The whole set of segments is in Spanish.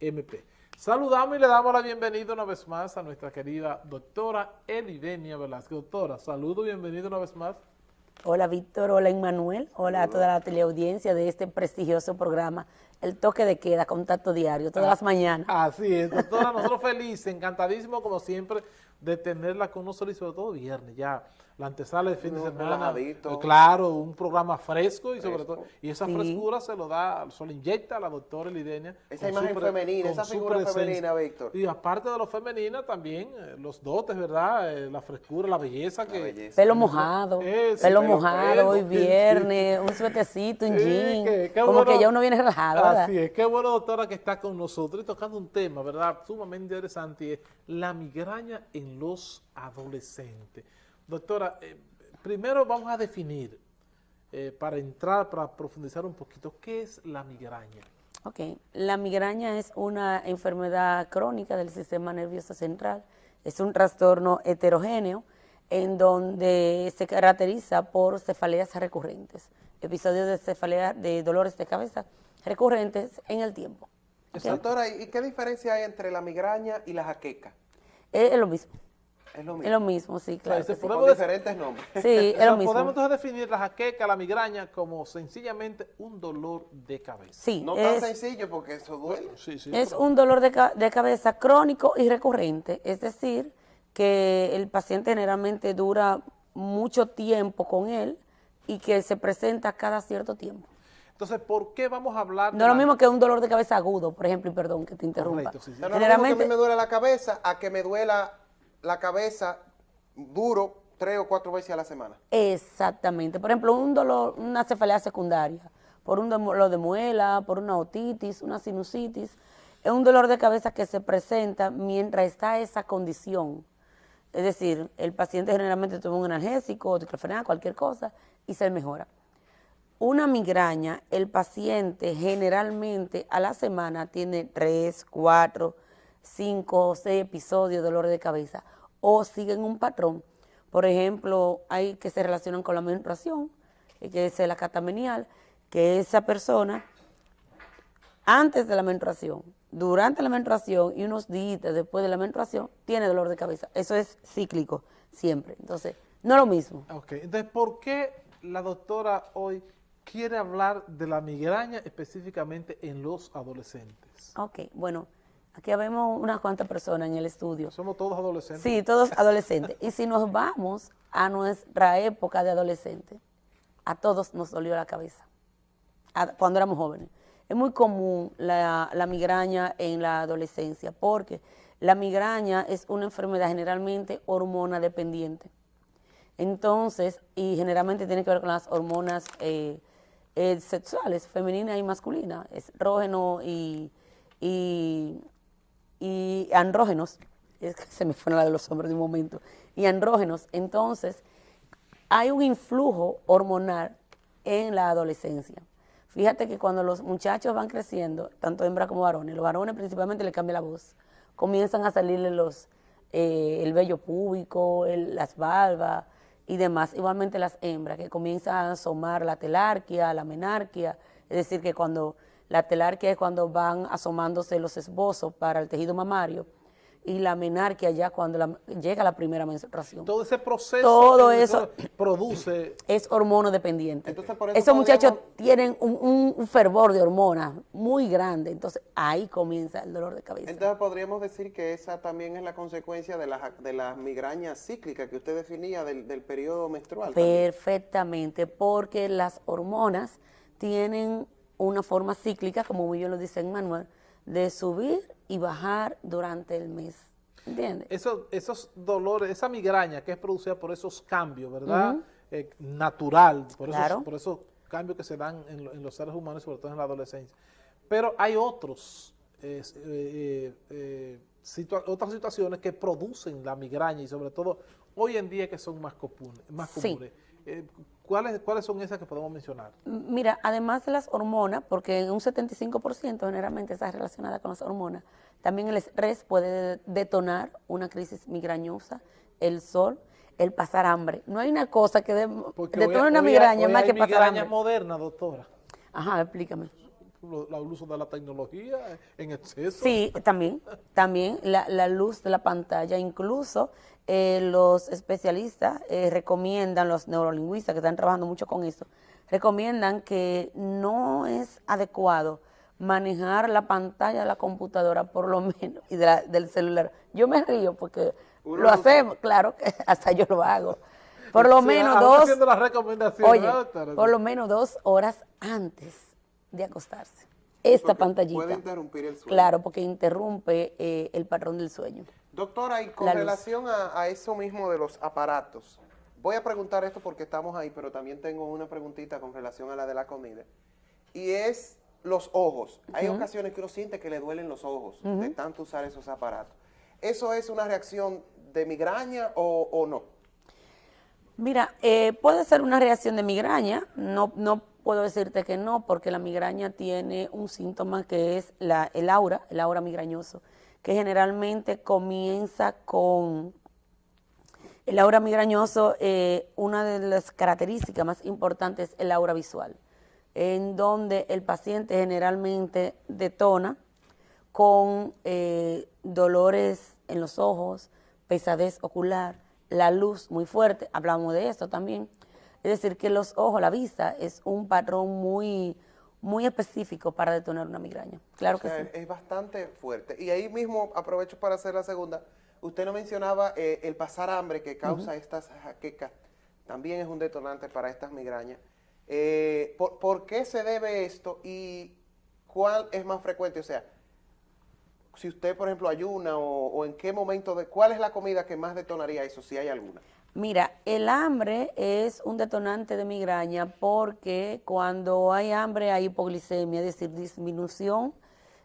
MP. Saludamos y le damos la bienvenida una vez más a nuestra querida doctora Elidenia Velázquez. Doctora, saludo, bienvenida una vez más. Hola Víctor, hola Emmanuel, hola a toda la teleaudiencia de este prestigioso programa, El Toque de Queda, Contacto Diario, todas las mañanas. Así es, doctora, nosotros felices, encantadísimos como siempre de tenerla con nosotros y sobre todo viernes ya la antesala de fin de semana. Eh, claro, un programa fresco y sobre todo, y esa frescura se lo da, se lo inyecta a la doctora Elidenia. Esa imagen femenina, esa figura femenina, Víctor. Y aparte de lo femenina, también eh, los dotes, ¿verdad? Eh, la frescura, la belleza que... pelo mojado, pelo, mojado, hoy viernes, un suetecito, un jean, como que ya uno viene relajado, ¿verdad? Así es, qué bueno, doctora, que está con nosotros y tocando un tema, ¿verdad? Sumamente interesante, y es la migraña en los adolescentes. Doctora, eh, primero vamos a definir, eh, para entrar, para profundizar un poquito, ¿qué es la migraña? Ok, la migraña es una enfermedad crónica del sistema nervioso central, es un trastorno heterogéneo en donde se caracteriza por cefaleas recurrentes, episodios de cefalea, de dolores de cabeza recurrentes en el tiempo. Doctora, ¿y qué diferencia hay entre la migraña y la jaqueca? Es lo mismo. Es lo mismo. Es lo mismo, sí, claro. Con diferentes nombres. Sí, es lo mismo. Podemos entonces definir la jaqueca, la migraña, como sencillamente un dolor de cabeza. Sí. No tan sencillo porque eso duele. Sí, sí, es un dolor de, de cabeza crónico y recurrente, es decir, que el paciente generalmente dura mucho tiempo con él y que se presenta cada cierto tiempo. Entonces, ¿por qué vamos a hablar? No es lo mismo que un dolor de cabeza agudo, por ejemplo, y perdón que te interrumpa. Correcto, sí, sí. No, Generalmente, que a mí me duele la cabeza a que me duela la cabeza duro tres o cuatro veces a la semana. Exactamente. Por ejemplo, un dolor, una cefalea secundaria, por un dolor de muela, por una otitis, una sinusitis, es un dolor de cabeza que se presenta mientras está esa condición. Es decir, el paciente generalmente toma un analgésico, diclofenac, cualquier cosa, y se mejora. Una migraña, el paciente generalmente a la semana tiene tres, cuatro, cinco o seis episodios de dolor de cabeza o siguen un patrón. Por ejemplo, hay que se relacionan con la menstruación, que es la catamenial, que esa persona antes de la menstruación, durante la menstruación y unos días después de la menstruación tiene dolor de cabeza. Eso es cíclico siempre. Entonces, no lo mismo. Ok, entonces, ¿por qué la doctora hoy quiere hablar de la migraña específicamente en los adolescentes? Ok, bueno, Aquí vemos unas cuantas personas en el estudio. Somos todos adolescentes. Sí, todos adolescentes. y si nos vamos a nuestra época de adolescente, a todos nos dolió la cabeza, cuando éramos jóvenes. Es muy común la, la migraña en la adolescencia, porque la migraña es una enfermedad generalmente hormona dependiente. Entonces, y generalmente tiene que ver con las hormonas eh, eh, sexuales, femenina y masculina, estrógeno y, y y andrógenos, es que se me fue la de los hombres de un momento, y andrógenos, entonces hay un influjo hormonal en la adolescencia. Fíjate que cuando los muchachos van creciendo, tanto hembras como varones, los varones principalmente le cambia la voz, comienzan a salirle los, eh, el vello púbico, las valvas y demás. Igualmente las hembras, que comienzan a asomar la telarquia, la menarquia, es decir, que cuando la telarquia es cuando van asomándose los esbozos para el tejido mamario y la menarquia ya cuando llega la primera menstruación. Todo ese proceso Todo eso produce... Es hormono dependiente. Esos muchachos tienen un, fervor de hormonas muy grande, entonces ahí comienza el dolor de cabeza. Entonces podríamos decir que esa también es la consecuencia de la, de la migraña cíclica que usted definía del, periodo menstrual. Perfectamente, porque las hormonas tienen una forma cíclica, como muy bien lo dice en Manuel, de subir y bajar durante el mes. ¿Entiendes? Eso, esos dolores, esa migraña que es producida por esos cambios, ¿verdad? Eh, natural, por, esos, por esos cambios que se dan en, los seres humanos, sobre todo en la adolescencia. Pero hay otros, eh, eh, otras situaciones que producen la migraña y sobre todo hoy en día que son más comunes. Más comunes. ¿Cuáles, ¿Cuáles son esas que podemos mencionar? Mira, además de las hormonas, porque en un 75% generalmente está relacionada con las hormonas, también el estrés puede detonar una crisis migrañosa, el sol, el pasar hambre. No hay una cosa que detone una migraña más que pasar hambre. migraña moderna, doctora. Ajá, explícame. el uso de la tecnología en exceso. Sí, también, también la, luz de la pantalla, incluso eh, los especialistas eh, recomiendan, los neurolingüistas que están trabajando mucho con esto, recomiendan que no es adecuado manejar la pantalla de la computadora por lo menos y del celular. Yo me río porque lo hacemos, claro, que hasta yo lo hago. Por lo menos dos. por lo menos dos horas antes de acostarse. Esta pantallita. Puede interrumpir el sueño. Claro, porque interrumpe eh, el patrón del sueño. Doctora, y con relación a, eso mismo de los aparatos, voy a preguntar esto porque estamos ahí, pero también tengo una preguntita con relación a la de la comida. Y es los ojos. Hay ocasiones que uno siente que le duelen los ojos de tanto usar esos aparatos. ¿Eso es una reacción de migraña o, no? Mira, eh, puede ser una reacción de migraña, no, no puedo decirte que no, porque la migraña tiene un síntoma que es la, el aura, el aura migrañoso, que generalmente comienza con el aura migrañoso, eh, una de las características más importantes es el aura visual, en donde el paciente generalmente detona con eh, dolores en los ojos, pesadez ocular, la luz muy fuerte, hablamos de esto también. Es decir, que los ojos, la vista, es un patrón muy, muy específico para detonar una migraña. Claro que sí. Es bastante fuerte. Y ahí mismo aprovecho para hacer la segunda. Usted no mencionaba eh, el pasar hambre que causa estas jaquecas. También es un detonante para estas migrañas. Eh, ¿por, qué se debe esto y cuál es más frecuente? O sea, si usted, por ejemplo, ayuna o, en qué momento, de cuál es la comida que más detonaría eso, si hay alguna. Mira, el hambre es un detonante de migraña porque cuando hay hambre hay hipoglicemia, es decir, disminución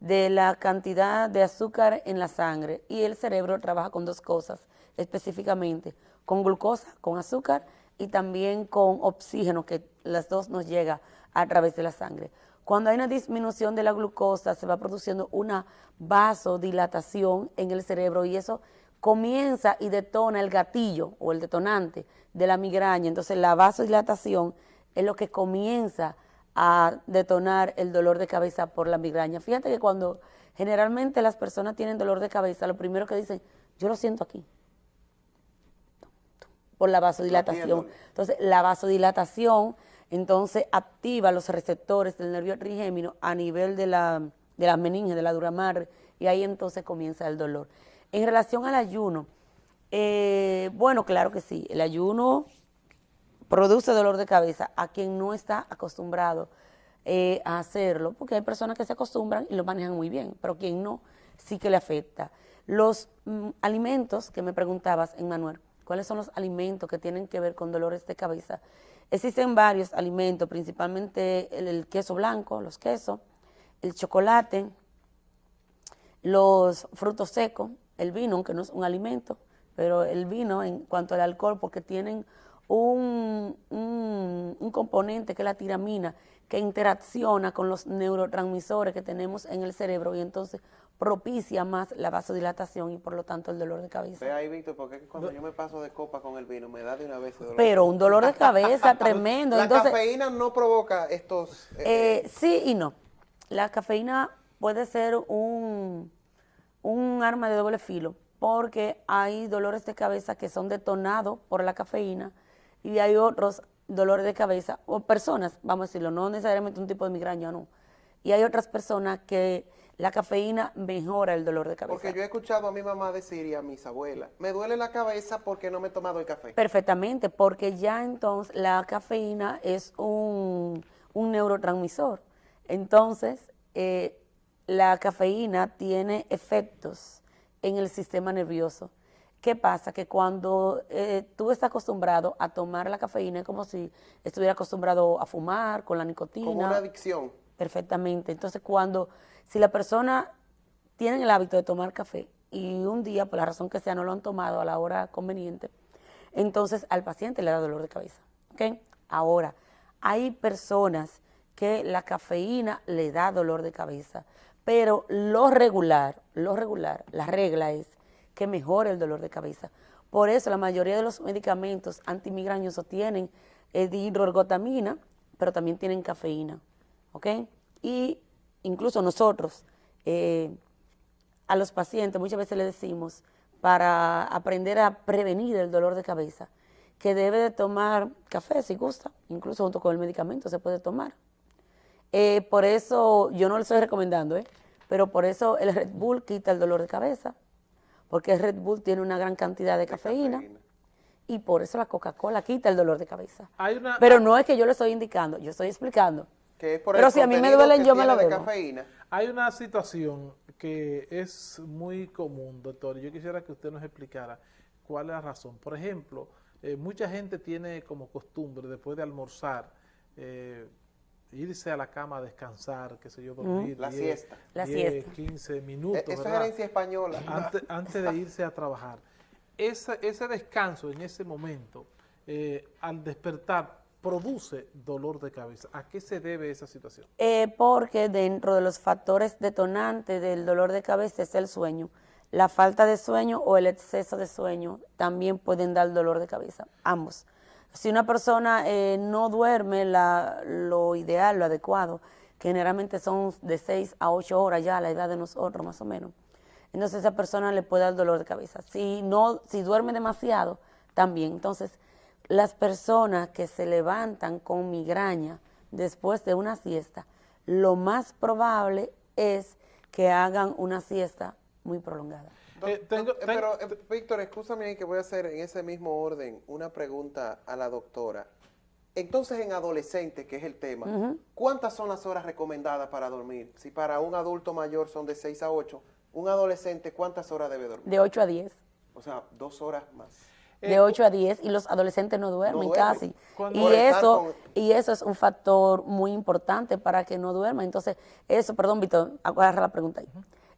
de la cantidad de azúcar en la sangre y el cerebro trabaja con dos cosas específicamente, con glucosa, con azúcar y también con oxígeno, que las dos nos llega a través de la sangre. Cuando hay una disminución de la glucosa, se va produciendo una vasodilatación en el cerebro y eso comienza y detona el gatillo o el detonante de la migraña. Entonces la vasodilatación es lo que comienza a detonar el dolor de cabeza por la migraña. Fíjate que cuando generalmente las personas tienen dolor de cabeza, lo primero que dicen, yo lo siento aquí, por la vasodilatación. Entonces la vasodilatación entonces activa los receptores del nervio trigémino a nivel de la, de la meninge, de la duramar, y ahí entonces comienza el dolor. En relación al ayuno, eh, bueno, claro que sí, el ayuno produce dolor de cabeza a quien no está acostumbrado eh, a hacerlo, porque hay personas que se acostumbran y lo manejan muy bien, pero quien no, sí que le afecta. Los mm, alimentos que me preguntabas, Manuel, ¿cuáles son los alimentos que tienen que ver con dolores de cabeza? Existen varios alimentos, principalmente el, queso blanco, los quesos, el chocolate, los frutos secos, el vino, aunque no es un alimento, pero el vino en cuanto al alcohol, porque tienen un, un, componente que es la tiramina, que interacciona con los neurotransmisores que tenemos en el cerebro y entonces propicia más la vasodilatación y por lo tanto el dolor de cabeza. Ve ahí, Víctor, porque cuando yo me paso de copa con el vino me da de una vez dolor Pero un dolor de cabeza tremendo. ¿La cafeína no provoca estos...? Eh, eh, sí y no. La cafeína puede ser un, un arma de doble filo porque hay dolores de cabeza que son detonados por la cafeína y hay otros dolores de cabeza, o personas, vamos a decirlo, no necesariamente un tipo de migraña, no. Y hay otras personas que la cafeína mejora el dolor de cabeza. Porque yo he escuchado a mi mamá decir y a mis abuelas, me duele la cabeza porque no me he tomado el café. Perfectamente, porque ya entonces la cafeína es un, neurotransmisor. Entonces, eh, la cafeína tiene efectos en el sistema nervioso. ¿Qué pasa? Que cuando eh, tú estás acostumbrado a tomar la cafeína es como si estuviera acostumbrado a fumar con la nicotina. Como una adicción. Perfectamente. Entonces, cuando si la persona tiene el hábito de tomar café y un día, por la razón que sea, no lo han tomado a la hora conveniente, entonces al paciente le da dolor de cabeza. ¿okay? Ahora, hay personas que la cafeína le da dolor de cabeza, pero lo regular, lo regular, la regla es que mejore el dolor de cabeza. Por eso la mayoría de los medicamentos antimigrañosos tienen eh, dihidroergotamina, pero también tienen cafeína. ¿ok? Y incluso nosotros, eh, a los pacientes muchas veces le decimos, para aprender a prevenir el dolor de cabeza, que debe de tomar café si gusta, incluso junto con el medicamento se puede tomar. Eh, por eso, yo no le estoy recomendando, ¿eh? pero por eso el Red Bull quita el dolor de cabeza, porque el Red Bull tiene una gran cantidad de, cafeína, y por eso la Coca-Cola quita el dolor de cabeza. pero no es que yo le estoy indicando, yo estoy explicando. pero si a mí me duele, yo me lo bebo. Hay una situación que es muy común, doctor, y yo quisiera que usted nos explicara cuál es la razón. Por ejemplo, eh, mucha gente tiene como costumbre, después de almorzar, eh, irse a la cama a descansar, qué sé yo, dormir. La siesta. La 15 minutos. E-, esa es herencia española. Antes, de irse a trabajar. Ese, ese descanso en ese momento, eh, al despertar, produce dolor de cabeza. ¿A qué se debe esa situación? Eh, porque dentro de los factores detonantes del dolor de cabeza es el sueño. La falta de sueño o el exceso de sueño también pueden dar dolor de cabeza, ambos. Si una persona eh, no duerme lo ideal, lo adecuado, generalmente son de 6 a 8 horas ya a la edad de nosotros más o menos, entonces esa persona le puede dar dolor de cabeza. Si, no, si duerme demasiado, también. Entonces, las personas que se levantan con migraña después de una siesta, lo más probable es que hagan una siesta muy prolongada. Eh, eh, pero, eh, Víctor, escúchame ahí que voy a hacer en ese mismo orden una pregunta a la doctora. Entonces, en adolescente, que es el tema, ¿cuántas son las horas recomendadas para dormir? Si para un adulto mayor son de 6 a 8, un adolescente, ¿cuántas horas debe dormir? De 8 a 10. O sea, dos horas más. De 8 a 10 y los adolescentes no duermen, casi. Y eso, y eso es un factor muy importante para que no duerman. Entonces, eso, perdón, Víctor, agarra la pregunta ahí.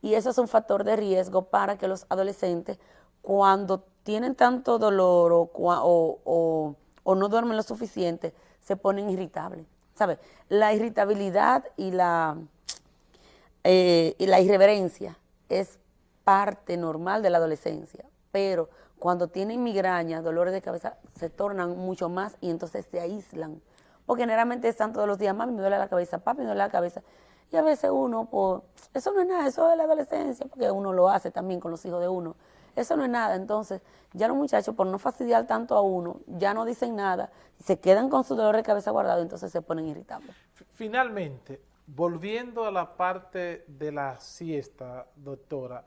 Y eso es un factor de riesgo para que los adolescentes, cuando tienen tanto dolor o, no duermen lo suficiente, se ponen irritables. ¿Sabes? La irritabilidad y la, eh, y la irreverencia es parte normal de la adolescencia, pero cuando tienen migraña, dolores de cabeza, se tornan mucho más y entonces se aíslan. Porque generalmente están todos los días, mami me duele la cabeza, papi me duele la cabeza. Y a veces uno, pues, eso no es nada, eso es la adolescencia, porque uno lo hace también con los hijos de uno. Eso no es nada. Entonces, ya los muchachos, por no fastidiar tanto a uno, ya no dicen nada, se quedan con su dolor de cabeza guardado, entonces se ponen irritables. Finalmente, volviendo a la parte de la siesta, doctora,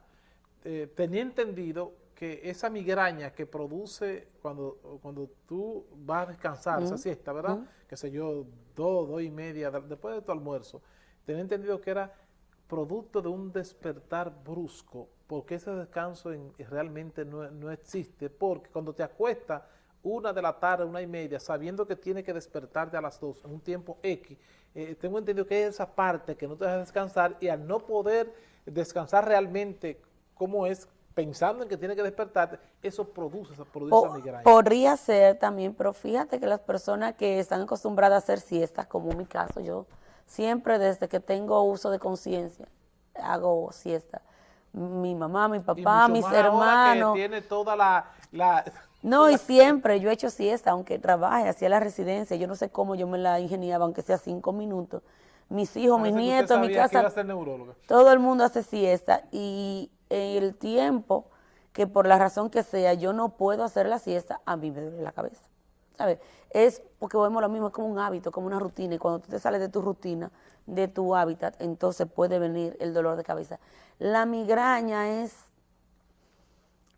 eh, tenía entendido que esa migraña que produce cuando, cuando tú vas a descansar, esa siesta, ¿verdad? Que sé yo, dos, dos y media, después de tu almuerzo, tenía entendido que era producto de un despertar brusco, porque ese descanso realmente no, existe, porque cuando te acuestas una de la tarde, una y media, sabiendo que tiene que despertarte a las dos en un tiempo X, eh, tengo entendido que es esa parte que no te deja descansar y al no poder descansar realmente como es, pensando en que tiene que despertarte, eso produce, produce esa migraña. Podría ser también, pero fíjate que las personas que están acostumbradas a hacer siestas, como mi caso, yo Siempre desde que tengo uso de conciencia hago siesta. Mi mamá, mi papá, mis hermanos. Que tiene toda la, No, y siempre yo he hecho siesta, aunque trabaje, hacía la residencia, yo no sé cómo yo me la ingeniaba, aunque sea cinco minutos. Mis hijos, mis nietos, mi casa, todo el mundo hace siesta y en el tiempo que por la razón que sea yo no puedo hacer la siesta, a mí me duele la cabeza. ¿Sabes? Es porque vemos lo mismo, es como un hábito, como una rutina, y cuando tú te sales de tu rutina, de tu hábitat, entonces puede venir el dolor de cabeza. La migraña es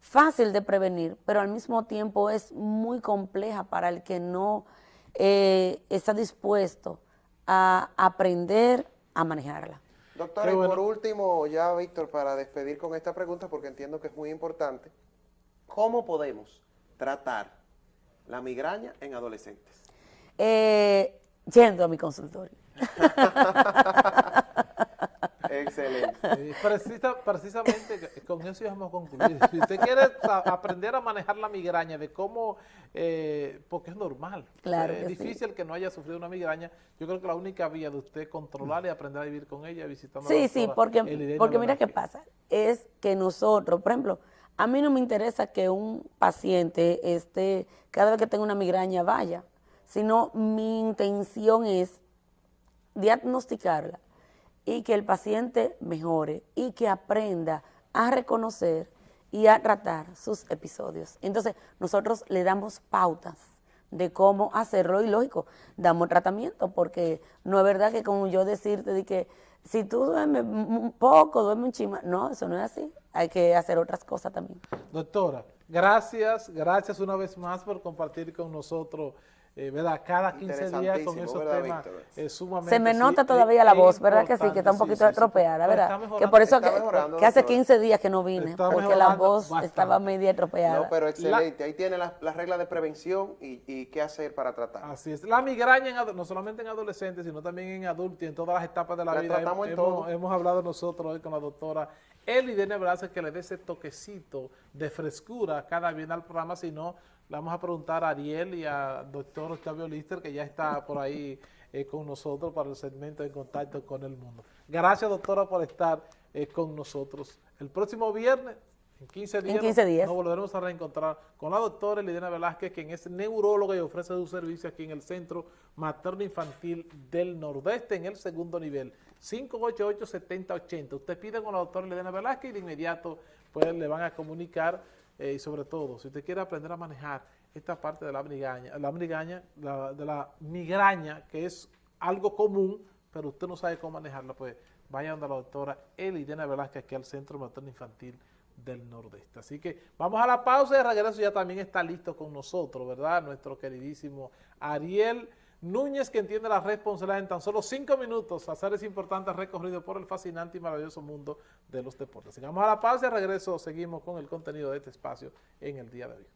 fácil de prevenir, pero al mismo tiempo es muy compleja para el que no eh, está dispuesto a aprender a manejarla. Doctora, y por último, ya Víctor, para despedir con esta pregunta, porque entiendo que es muy importante, ¿cómo podemos tratar la migraña en adolescentes? Eh, yendo a mi consultorio. Excelente. precisamente con eso ya hemos concluido. Si usted quiere aprender a manejar la migraña, de cómo, eh, porque es normal. Claro es difícil que no haya sufrido una migraña. Yo creo que la única vía de usted controlar y aprender a vivir con ella, visitando Sí, sí, porque, porque mira qué pasa. Es que nosotros, por ejemplo, a mí no me interesa que un paciente esté, cada vez que tenga una migraña vaya, sino mi intención es diagnosticarla y que el paciente mejore y que aprenda a reconocer y a tratar sus episodios. Entonces, nosotros le damos pautas de cómo hacerlo y lógico, damos tratamiento porque no es verdad que como yo decirte de que si tú duermes un poco, duermes un chima, no, eso no es así, hay que hacer otras cosas también. Doctora, gracias, gracias una vez más por compartir con nosotros eh, ¿verdad? Cada 15 días con esos temas eh, sumamente... Se me nota todavía la voz, ¿verdad que sí? Que está un poquito estropeada, ¿verdad? Que por eso que, hace 15 días que no vine, porque la voz estaba media estropeada. No, pero excelente. Ahí tiene las la reglas de prevención y, y, qué hacer para tratar. Así es. La migraña, no solamente en adolescentes, sino también en adultos y en todas las etapas de la, vida. Tratamos hemos, hemos, hablado nosotros hoy con la doctora Elidene Velázquez que le dé ese toquecito de frescura cada vez al programa, si no le vamos a preguntar a Ariel y al doctor Octavio Lister, que ya está por ahí eh, con nosotros para el segmento de contacto con el mundo. Gracias, doctora, por estar eh, con nosotros. El próximo viernes, en 15 días, Nos, volveremos a reencontrar con la doctora Elidena Velázquez, quien es neuróloga y ofrece su servicio aquí en el Centro Materno Infantil del Nordeste, en el segundo nivel. 588-7080. Usted pide con la doctora Elidena Velázquez y de inmediato pues, le van a comunicar eh, y sobre todo, si usted quiere aprender a manejar esta parte de la migraña, la migraña, de la migraña, que es algo común, pero usted no sabe cómo manejarla, pues vaya donde la doctora Elidena Velázquez, aquí al Centro Materno Infantil del Nordeste. Así que vamos a la pausa y de regreso ya también está listo con nosotros, ¿verdad? Nuestro queridísimo Ariel Núñez, que entiende la responsabilidad en tan solo cinco minutos, hacer ese importante recorrido por el fascinante y maravilloso mundo de los deportes. Sigamos a la pausa y regreso seguimos con el contenido de este espacio en el día de hoy.